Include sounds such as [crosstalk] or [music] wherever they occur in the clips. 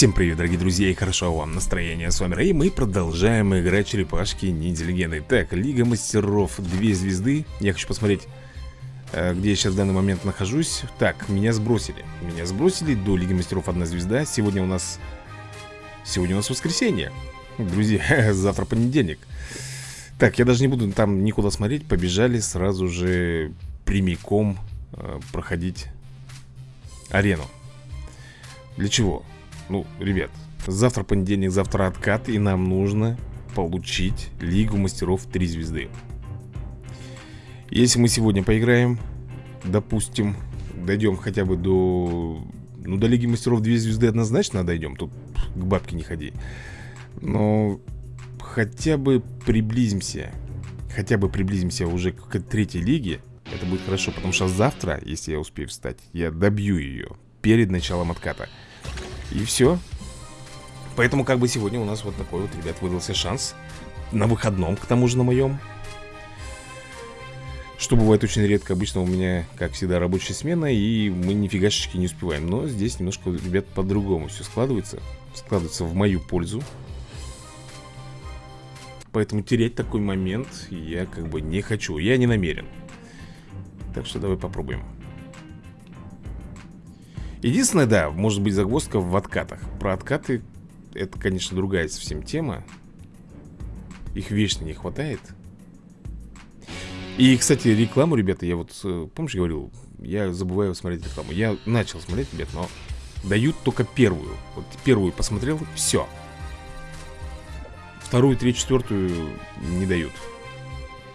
Всем привет, дорогие друзья, и хорошо вам настроение. С вами Рэй, мы продолжаем играть черепашки ниндзя. Так, Лига мастеров, две звезды. Я хочу посмотреть, э, где я сейчас в данный момент нахожусь. Так, меня сбросили. Меня сбросили до Лиги мастеров одна звезда. Сегодня у нас... Сегодня у нас воскресенье. Друзья, [laughs] завтра понедельник. Так, я даже не буду там никуда смотреть. Побежали сразу же прямиком э, проходить арену. Для чего? Ну, ребят, завтра понедельник, завтра откат И нам нужно получить Лигу мастеров 3 звезды. Если мы сегодня поиграем Допустим, дойдем хотя бы до... Ну, до Лиги мастеров 2 звезды однозначно дойдем Тут к бабке не ходи. Но хотя бы приблизимся Хотя бы приблизимся уже к третьей лиге Это будет хорошо, потому что завтра, если я успею встать Я добью ее перед началом отката и все Поэтому как бы сегодня у нас вот такой вот, ребят, выдался шанс На выходном, к тому же на моем Что бывает очень редко. Обычно у меня, как всегда, рабочая смена И мы нифигашечки не успеваем. Но здесь немножко, ребят, по-другому все складывается. Складывается в мою пользу. Поэтому терять такой момент я как бы не хочу. Я не намерен. Так что давай попробуем Единственное, да, может быть загвоздка в откатах. Про откаты, это, конечно, другая совсем тема. Их вечно не хватает. И, кстати, рекламу, ребята, я вот, э, помнишь, говорил Я забываю смотреть рекламу. Я начал смотреть, ребят, но дают только первую. Вот первую посмотрел, все Вторую, третью, четвертую не дают.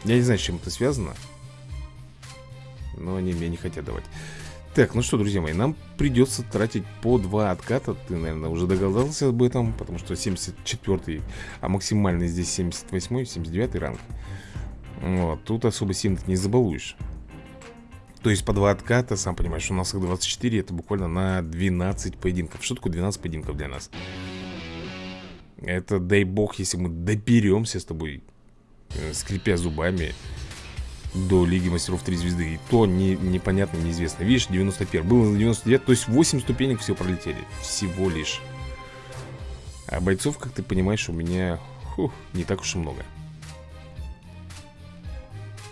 Я не знаю, с чем это связано Но они мне не хотят давать так, ну что, друзья мои, нам придется тратить по два отката. Ты, наверное, уже догадался об этом Потому что 74 а максимальный здесь 78 79 ранг. Вот, тут особо сильно не забалуешь. То есть по два отката, сам понимаешь, у нас их 24 Это буквально на 12 поединков. Что такое 12 поединков для нас? Это, дай бог, если мы доберемся с тобой э, Скрипя зубами до Лиги Мастеров 3 звезды И то не, непонятно, неизвестно. Видишь, 91 Было на 99, то есть 8 ступенек все пролетели. Всего лишь. А бойцов, как ты понимаешь, у меня фух, не так уж и много.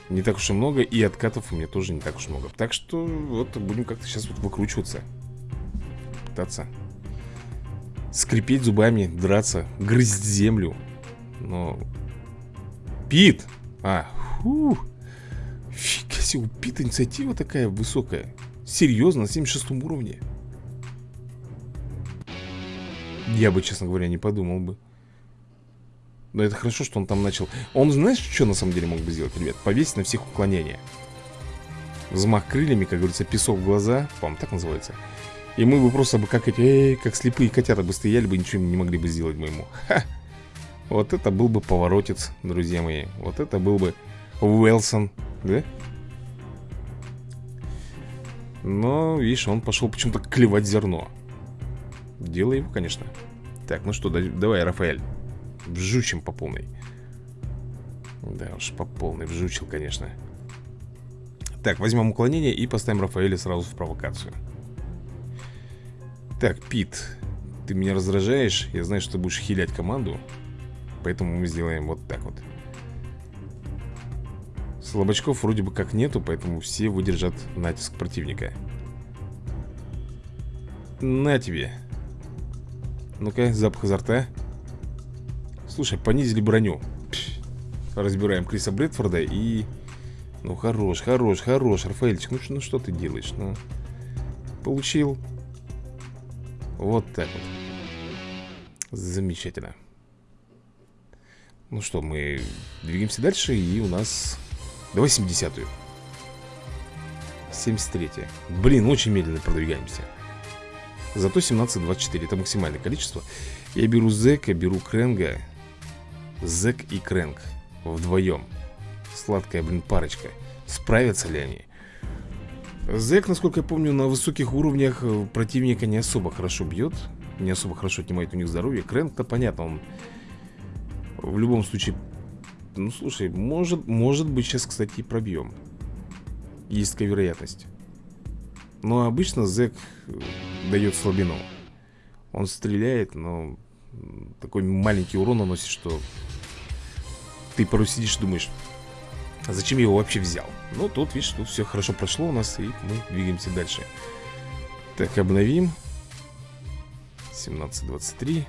Не так уж и много И откатов у меня тоже не так уж много. Так что вот будем как-то сейчас вот выкручиваться. Пытаться Скрипеть зубами, драться Грызть землю. Но Пит! А, фух Фига себе, убита инициатива такая высокая. Серьезно, на 76 уровне. Я бы, честно говоря, не подумал бы. Но это хорошо, что он там начал. Он, знаешь, что на самом деле мог бы сделать, ребят? Повесить на всех уклонения. Взмах крыльями, как говорится, песок в глаза По-моему, так называется. И мы бы просто бы как эти, эй, как слепые котята бы стояли бы Ничего не могли бы сделать бы ему Ха! Вот это был бы поворотец, друзья мои. Вот это был бы Уэлсон да? Но, видишь, он пошел почему-то клевать зерно. Дело его, конечно. Так, ну что, давай, Рафаэль. Вжучим по полной. Да уж, по полной вжучил, конечно. Так, возьмем уклонение и поставим Рафаэля сразу в провокацию. Так, Пит Ты меня раздражаешь. Я знаю, что ты будешь хилять команду. Поэтому мы сделаем вот так вот Слабачков вроде бы как нету, поэтому все выдержат натиск противника. На тебе. Ну-ка, запах изо рта. Слушай, понизили броню. Разбираем Криса Брэдфорда и... Ну, хорош, хорош, хорош, Рафаэльчик Ну, ну что ты делаешь? Ну, получил. Вот так вот. Замечательно. Ну что, мы двигаемся дальше И у нас Давай 70-ю 73-я Блин, очень медленно продвигаемся. Зато 17-24 Это максимальное количество. Я беру Зека, беру Кренга. Зек и Кренг. Вдвоем. Сладкая, блин, парочка. Справятся ли они? Зек, насколько я помню, на высоких уровнях э, противника не особо хорошо бьет. Не особо хорошо отнимает у них здоровье. Кренг-то понятно, он в любом случае ну, слушай, может, может быть сейчас, кстати, и пробьем Есть такая вероятность Но обычно зэк э, дает слабину Он стреляет, но такой маленький урон наносит, что ты порой сидишь и думаешь, а зачем я его вообще взял? Ну, тут, видишь, тут все хорошо прошло у нас, и мы двигаемся дальше. Так, обновим. 17.23.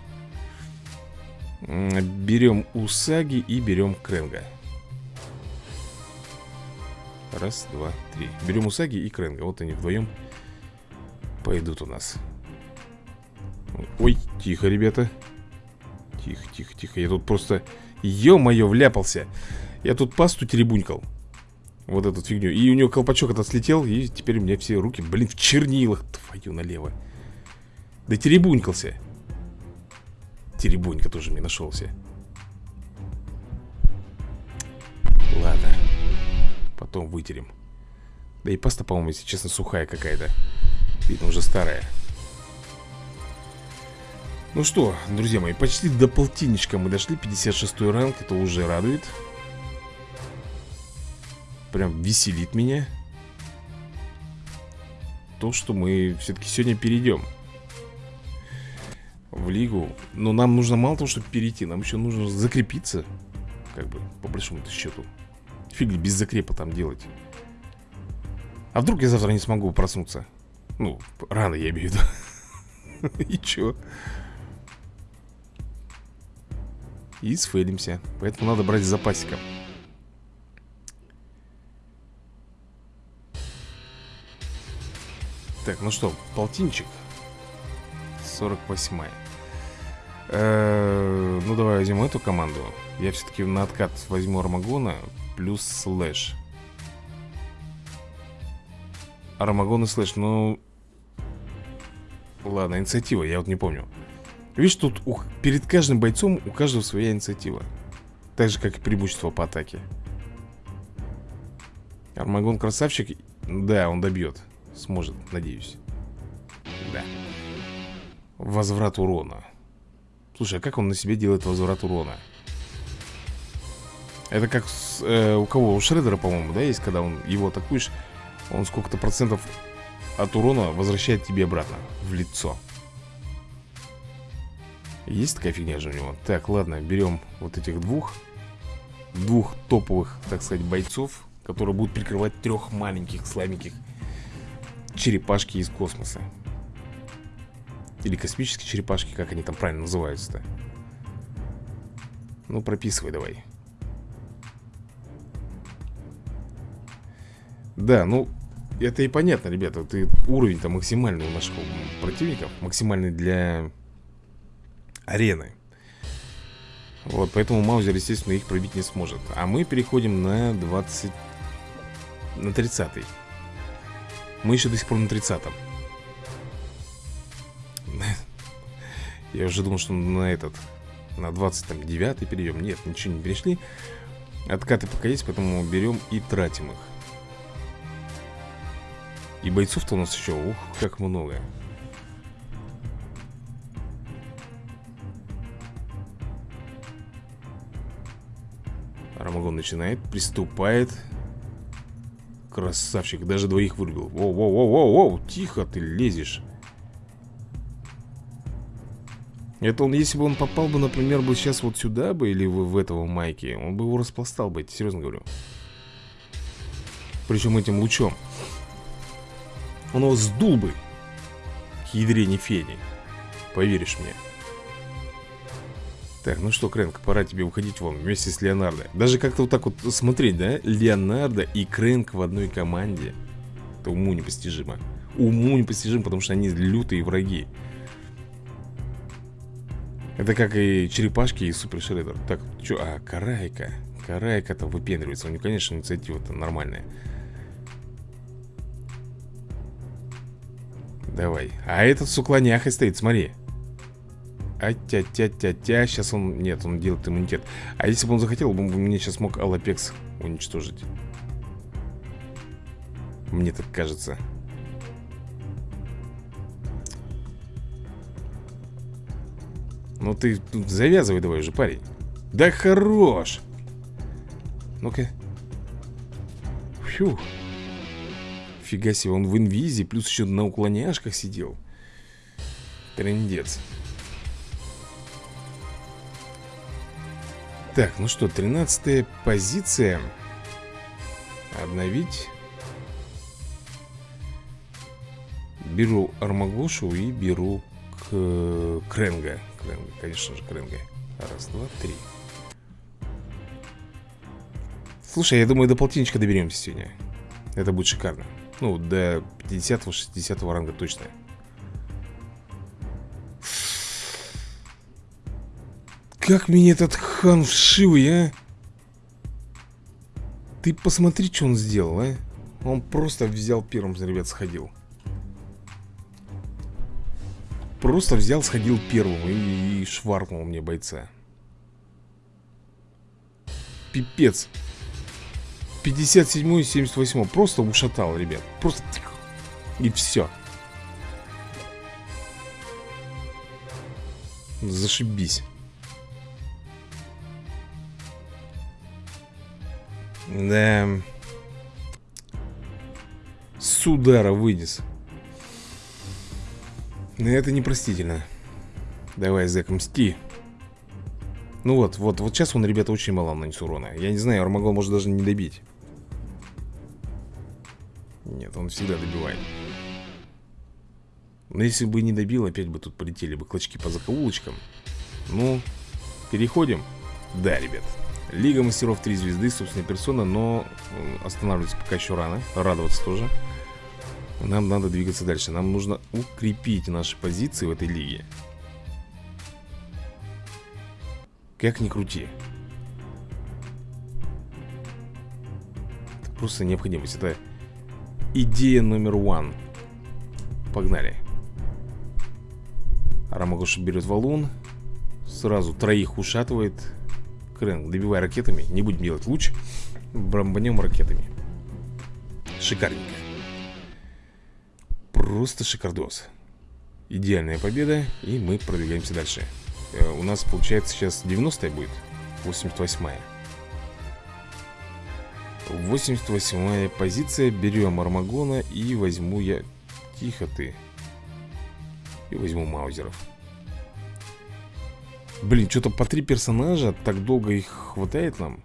Берем Усаги и берем Кренга. Раз, два, три. Берем Усаги и Кренга. Вот они вдвоем пойдут у нас. Ой, тихо, ребята. Тихо, тихо, тихо. Я тут просто, ё-моё, вляпался. Я тут пасту теребунькал. Вот эту фигню. И у него колпачок этот слетел, и теперь у меня все руки, блин, в чернилах. Твою налево. Да теребунькался. Теребунька тоже мне нашелся. Ладно. Потом вытерем. Да и паста, по-моему, если честно, сухая какая-то. Видно, уже старая. Ну что, друзья мои, почти до полтинничка мы дошли 56 ранг, это уже радует Прям веселит меня То, что мы все-таки сегодня перейдем В лигу. Но нам нужно мало того, чтобы перейти Нам еще нужно закрепиться Как бы, по большому-то счету. Фиг без закрепа там делать? А вдруг я завтра не смогу проснуться? Ну, рано я имею в виду. [laughs] И чё? И сфейлимся Поэтому надо брать запасиком. Так, ну что, полтинчик? 48 э Ну давай возьмем эту команду. Я все-таки на откат возьму Армагона Плюс слэш. Армагон и слэш, ну Ладно, инициатива, я вот не помню. Видишь, тут у, перед каждым бойцом у каждого своя инициатива. Так же, как и преимущество по атаке. Армагон красавчик. Да, он добьет Сможет, надеюсь. Да. Возврат урона Слушай, а как он на себе делает возврат урона? Это как с, э, у кого? У Шредера, по-моему, да, есть, когда он его атакуешь Он сколько-то процентов от урона возвращает тебе обратно В лицо есть такая фигня же у него Так, ладно, берем вот этих двух Двух топовых, так сказать, бойцов Которые будут прикрывать трех маленьких, слабеньких Черепашки из космоса Или космические черепашки, как они там правильно называются-то. Ну, прописывай давай. Да, ну, это и понятно, ребята. Ты уровень-то максимальный у наших противников Максимальный для арены. Вот, поэтому Маузер, естественно, их пробить не сможет. А мы переходим на 20... На 30 -й. Мы еще до сих пор на 30-м Я уже думал, что на этот На 29-й перейдем Нет, ничего не перешли. Откаты пока есть, поэтому берем и тратим их. И бойцов-то у нас еще, ух, как много. Рамагон начинает, приступает. Красавчик, даже двоих вырубил. Воу-воу-воу-воу, тихо ты лезешь Это он, если бы он попал бы, например, бы сейчас вот сюда бы Или в, в этого майки Он бы его распластал бы, серьезно говорю. Причем этим лучом. Он его сдул бы К ядрене фени Поверишь мне. Так, ну что, Крэнк, пора тебе уходить вон вместе с Леонардо. Даже как-то вот так вот смотреть, да? Леонардо и Крэнк в одной команде. Это уму непостижимо. Уму непостижимо, потому что они лютые враги Это как и черепашки и Супер Шреддер Так, что, а, Карайка Карайка-то выпендривается У него, конечно, инициатива-то нормальная Давай А этот с уклоняхой стоит, смотри а-тя-тя-тя-тя. Сейчас он... Нет, он делает иммунитет. А если бы он захотел, он бы мне сейчас мог Алапекс уничтожить. Мне так кажется. Ну ты завязывай давай уже, парень. Да хорош! Ну-ка. Фью. Фига себе, он в инвизе, плюс еще на уклоняшках сидел. Трендец. Так, ну что, 13 позиция. Обновить. Беру армаглошу и беру Кренга Кренга, конечно же, Кренга Раз, два, три. Слушай, я думаю, до полтинничка доберемся сегодня. Это будет шикарно. Ну, до 50-60 ранга точно. Как меня этот хан вшивый, а? Ты посмотри, что он сделал, а? Он просто взял первым, ребят, сходил Просто взял, сходил первым и, и шваркнул мне бойца. Пипец. 57 и 78 Просто ушатал, ребят. Просто И все Зашибись. Да. С удара вынес. Но это непростительно. Давай, Зэк, мсти. Ну вот, вот, вот сейчас он, ребята, очень мало нанес урона. Я не знаю, Армагон может даже не добить. Нет, он всегда добивает. Но если бы не добил, опять бы тут полетели бы клочки по закоулочкам. Ну, переходим. Да, ребят. Лига мастеров 3 звезды, собственная персона, но останавливаться пока еще рано. Радоваться тоже. Нам надо двигаться дальше. Нам нужно укрепить наши позиции в этой лиге. Как ни крути. Это просто необходимость. Это идея номер один. Погнали. Рамагоша берет валун. Сразу троих ушатывает. Крен, добивай ракетами Не будем делать луч Бомбанем ракетами Шикарненько Просто шикардос. Идеальная победа И мы продвигаемся дальше. Э, У нас получается сейчас 90 будет 88-я 88-я позиция. Берем Армагона и возьму я Тихо ты И возьму Маузеров. Блин, что-то по три персонажа Так долго их хватает нам.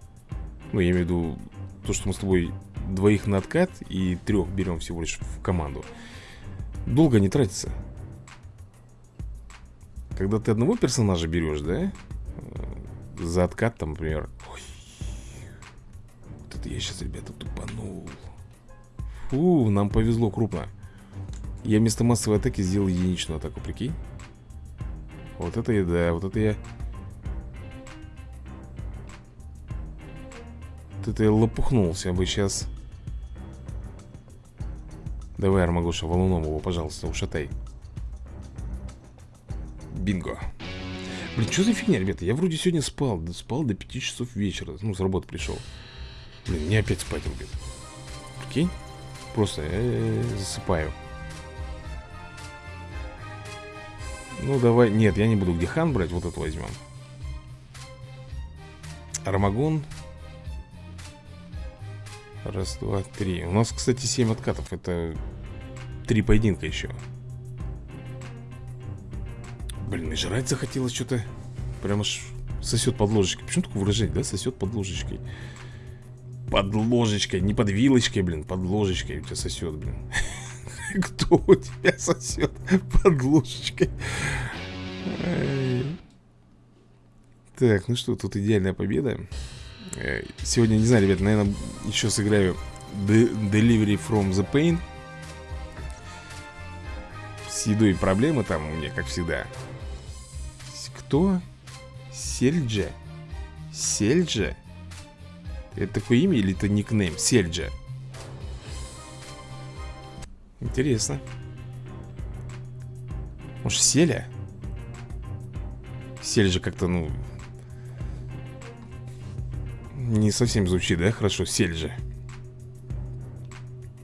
Ну, я имею в виду То, что мы с тобой двоих на откат И трех берем всего лишь в команду Долго не тратится Когда ты одного персонажа берешь, да? Э, за откат там, например Ой. Вот это я сейчас, ребята, тупанул Фу, нам повезло крупно Я вместо массовой атаки сделал единичную атаку, прикинь вот это я, да, вот это я Вот это я лопухнулся бы сейчас Давай, Армагуша, валуном его, пожалуйста, ушатай Бинго Блин, что за фигня, ребята? Я вроде сегодня спал Спал до 5 часов вечера Ну, с работы пришел Блин, мне опять спать рубит Прикинь? Просто э -э -э, засыпаю Ну, давай... Нет, я не буду где хан брать. Вот это возьмем. Армагон. Раз, два, три. У нас, кстати, семь откатов. Это три поединка еще. Блин, и жрать захотелось что-то. Прям аж сосет под ложечкой. Почему такое выражение, да? Сосет под ложечкой. Под ложечкой, не под вилочкой, блин, под ложечкой у тебя сосет, блин. [laughs] Кто у тебя сосет под ложечкой? Так, ну что, тут идеальная победа Сегодня, не знаю, ребят, наверное, еще сыграю Delivery from the Pain С едой проблемы там у меня, как всегда Кто? Сельджа? Сельджа? Это такое имя или это никнейм? Сельджа Интересно. Может, Селя? Сель как-то, ну... Не совсем звучит, да? Хорошо, Сель же.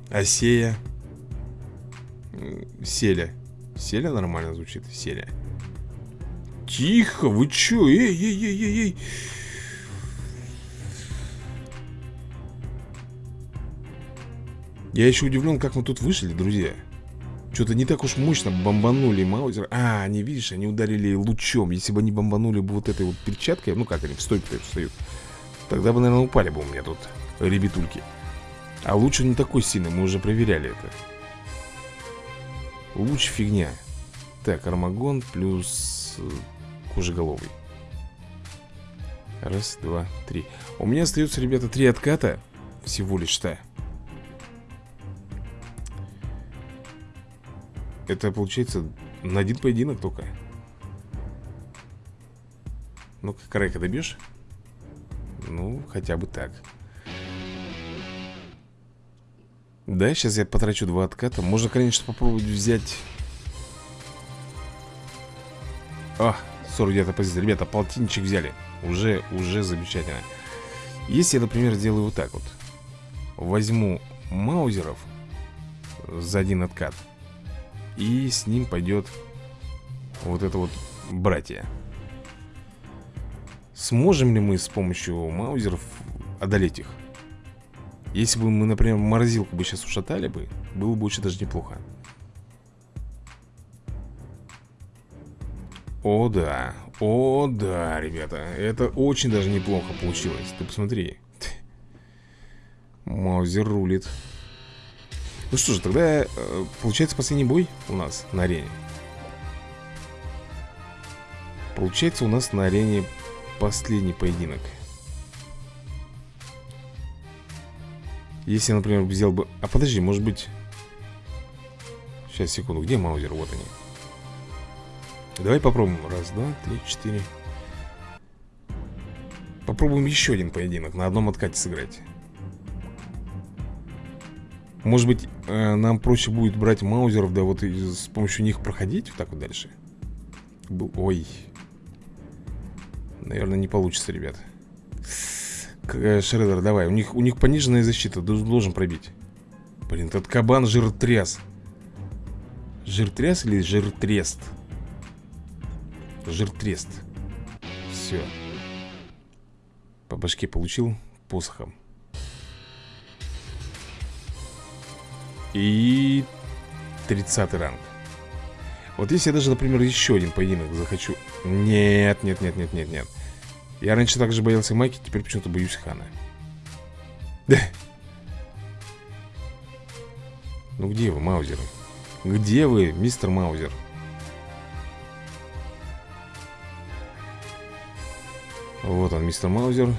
Асея. Селя. Селя нормально звучит. Селя. Тихо, вы чё? Эй, эй, эй, эй, эй. Я еще удивлен, как мы тут вышли, друзья Что-то не так уж мощно бомбанули Маузер А, они, видишь, они ударили лучом Если бы они бомбанули бы вот этой вот перчаткой Ну как они в стойке встают Тогда бы, наверное, упали бы у меня тут ребятульки. А лучше не такой сильный, мы уже проверяли это. Луч фигня. Так, армагон плюс э, кожеголовый. Раз, два, три. У меня остается, ребята, три отката. Всего лишь-то Это получается на один поединок только. Ну-ка, Крейка добьешь? Ну, хотя бы так. Да, сейчас я потрачу два отката. Можно, конечно, попробовать взять. А, 49 позиция Ребята, полтинничек взяли. Уже, уже замечательно. Если я, например, сделаю вот так вот. Возьму маузеров За один откат. И с ним пойдет вот это вот братья. Сможем ли мы с помощью маузеров одолеть их? Если бы мы, например, морозилку бы сейчас ушатали бы, было бы очень даже неплохо. О да, о да, ребята, это очень даже неплохо получилось. Ты посмотри. [laughs] Маузер рулит. Ну что же, тогда э, получается последний бой у нас на арене Получается у нас на арене последний поединок Если, например, взял бы... А подожди, может быть... Сейчас, секунду, где маузер? Вот они Давай попробуем Раз, два, три, четыре Попробуем еще один поединок На одном откате сыграть может быть, э, нам проще будет брать маузеров, да вот с помощью них проходить вот так вот дальше? Ой. Наверное, не получится, ребят. Э, Шредер, давай. У них, у них пониженная защита, должен пробить. Блин, этот кабан жиртряс. Жиртряс или жиртрест? Жиртрест. Все. По башке получил посохом. И 30 ранг Вот если я даже, например, еще один поединок захочу. Нет, нет, нет, нет, нет, нет. Я раньше также боялся Майки, теперь почему-то боюсь Хана. Да [laughs] Ну где вы, Маузеры? Где вы, мистер Маузер? Вот он, мистер Маузер.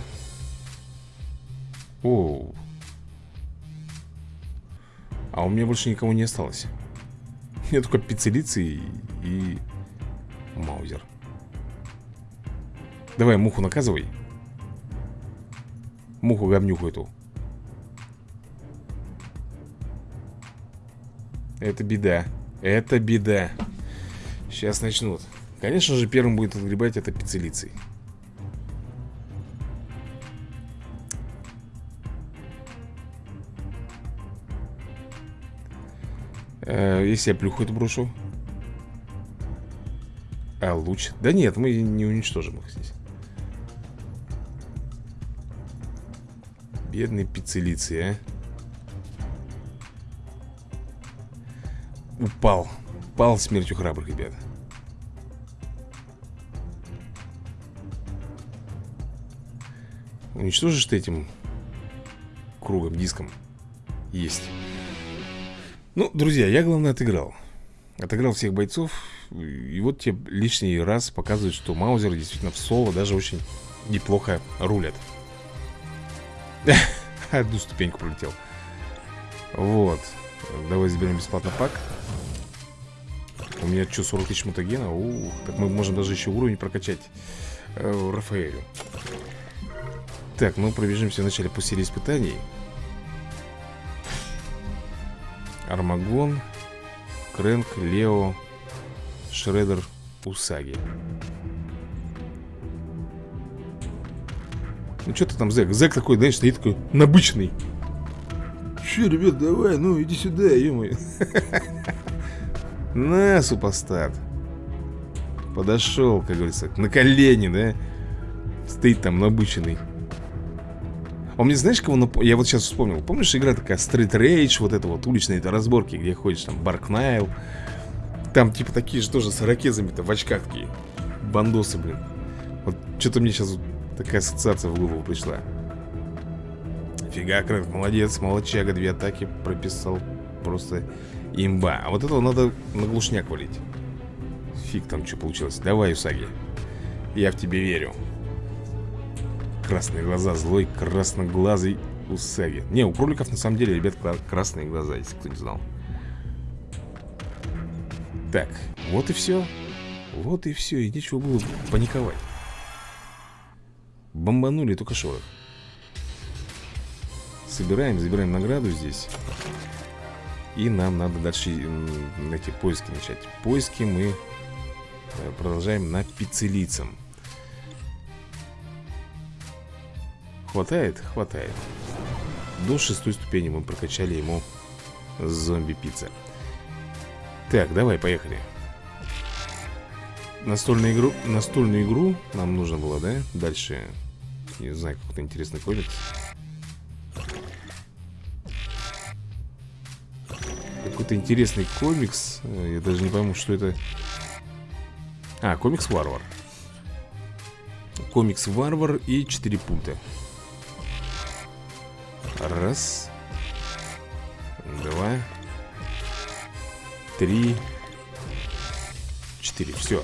Оу. А у меня больше никого не осталось [laughs] меня только пиццелицы и, и маузер. Давай муху наказывай. Муху говнюху эту. Это беда. Это беда. Сейчас начнут. Конечно же первым будет отгребать это пиццелицей Э, если я плюху это брошу. А луч? Да нет, мы не уничтожим их здесь. Бедные пиццелицы, а. Упал. Упал смертью храбрых, ребят. Уничтожишь ты этим кругом, диском? Есть ну, друзья, я, главное, отыграл. Отыграл всех бойцов. И вот тебе лишний раз показывает, что Маузер действительно в соло даже очень неплохо рулят [laughs] Одну ступеньку пролетел. Вот. Давай заберем бесплатно пак. У меня что, 40 тысяч мутагена? Ух, так мы можем даже еще уровень прокачать э, Рафаэлю. Так, ну пробежимся вначале по серии испытаний Армагон, Крэнк, Лео, Шредер, Усаги. Ну что ты там, Зэк? Зэк такой, знаешь, стоит такой набычный. Че, ребят, давай, ну иди сюда, ё [laughs] На, супостат. Подошел, как говорится, на колени, да? Стоит там набыченный. Он мне знаешь, кого нап... Я вот сейчас вспомнил. Помнишь, игра такая Street Rage Вот это вот уличные это разборки Где ходишь там Барк Найл Там типа такие же тоже с ирокезами-то В очках такие Бандосы, блин. Вот что-то мне сейчас такая ассоциация в голову пришла. Фига, Крэнк, молодец, молодчага Две атаки прописал Просто имба. А вот этого надо на глушняк валить. Фиг там что получилось. Давай, Усаги. Я в тебе верю Красные глаза, злой красноглазый Усаги. Не, у кроликов на самом деле, ребят, красные глаза Если кто не знал. Так, вот и все Вот и все, и нечего было паниковать. Бомбанули только шорох. Собираем, забираем награду здесь. И нам надо дальше эти поиски начать. Поиски мы э, продолжаем на пиццелицам Хватает? Хватает. До шестой ступени мы прокачали ему зомби-пицца. Так, давай, поехали. Настольную игру, настольную игру нам нужно было, да? Дальше, не знаю, какой-то интересный комикс Какой-то интересный комикс. Я даже не пойму, что это. А, комикс Варвар Комикс Варвар и 4 пункта Раз. Два. Три. Четыре, все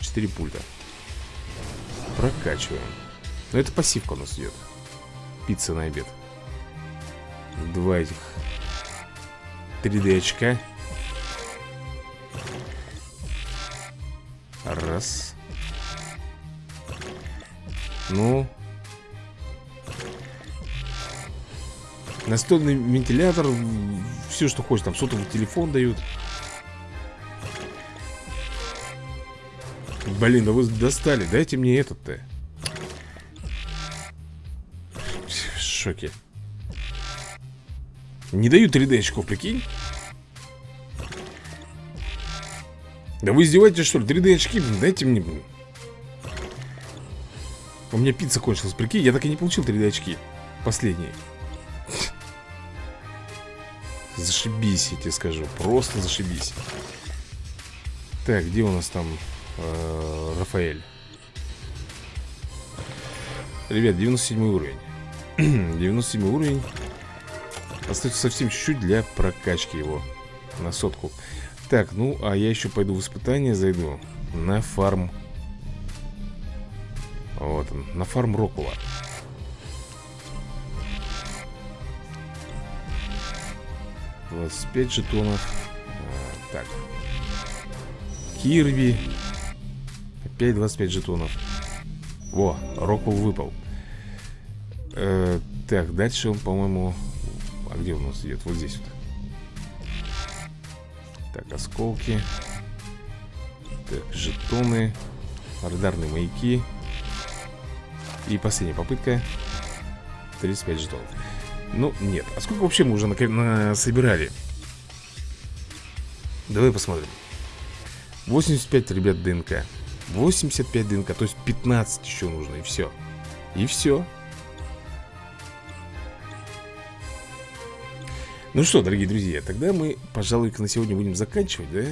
Четыре пульта. Прокачиваем. Но это пассивка у нас идет Пицца на обед. Два этих. 3D очка. Раз. Ну Настольный вентилятор Все, что хочешь, там сотовый телефон дают. Блин, да вы достали Дайте мне этот-то. В шоке. Не дают 3D очков, прикинь. Да вы издеваетесь, что ли? 3D очки, дайте мне, блин. У меня пицца кончилась, прикинь Я так и не получил 3D очки Последние Зашибись, я тебе скажу Просто зашибись. Так, где у нас там э, Рафаэль? Ребят, 97 уровень. [clears throat] 97 уровень. Остается совсем чуть-чуть для прокачки его На сотку. Так, ну, а я еще пойду в испытание Зайду на фарм. Вот он, на фарм Рокула 25 жетонов а, Так Кирби Опять 25 жетонов Во, Роквелл выпал. Э, Так, дальше он, по-моему А где у нас идет? Вот здесь вот. Так, осколки. Так, жетоны Радарные маяки. И последняя попытка. 35 жетонов ну, нет. А сколько вообще мы уже на, на собирали? Давай посмотрим. 85, ребят, ДНК. 85 ДНК, то есть 15 еще нужно, и все. И все. Ну что, дорогие друзья, тогда мы, пожалуй, на сегодня будем заканчивать, да?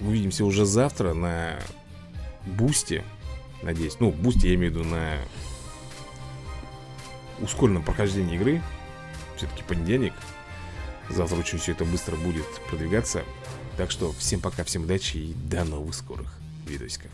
Увидимся уже завтра на Бусте. Надеюсь. Ну, Бусте я имею в виду на ускоренном прохождении игры. Все-таки понедельник. Завтра очень все это быстро будет продвигаться. Так что всем пока, всем удачи и до новых скорых видосиков